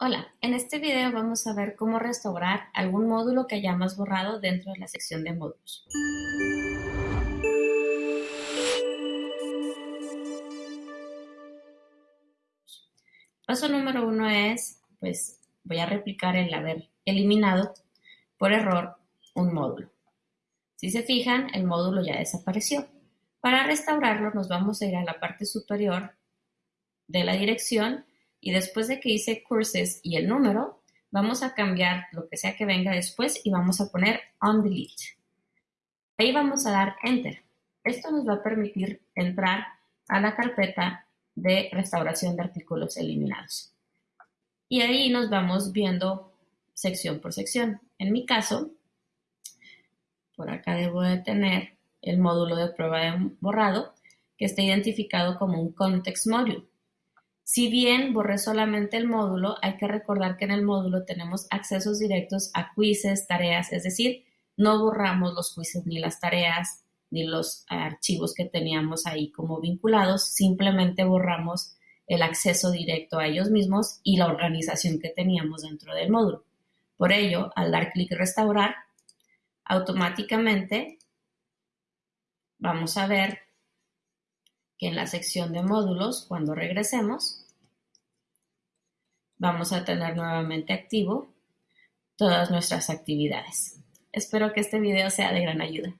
Hola, en este video vamos a ver cómo restaurar algún módulo que hayamos borrado dentro de la sección de módulos. Paso número uno es, pues voy a replicar el haber eliminado por error un módulo. Si se fijan, el módulo ya desapareció. Para restaurarlo nos vamos a ir a la parte superior de la dirección y después de que hice courses y el número, vamos a cambiar lo que sea que venga después y vamos a poner on delete. Ahí vamos a dar enter. Esto nos va a permitir entrar a la carpeta de restauración de artículos eliminados. Y ahí nos vamos viendo sección por sección. En mi caso, por acá debo de tener el módulo de prueba de borrado que está identificado como un context module. Si bien borré solamente el módulo, hay que recordar que en el módulo tenemos accesos directos a quizzes, tareas, es decir, no borramos los quizzes ni las tareas ni los archivos que teníamos ahí como vinculados, simplemente borramos el acceso directo a ellos mismos y la organización que teníamos dentro del módulo. Por ello, al dar clic restaurar, automáticamente vamos a ver que en la sección de módulos, cuando regresemos, vamos a tener nuevamente activo todas nuestras actividades. Espero que este video sea de gran ayuda.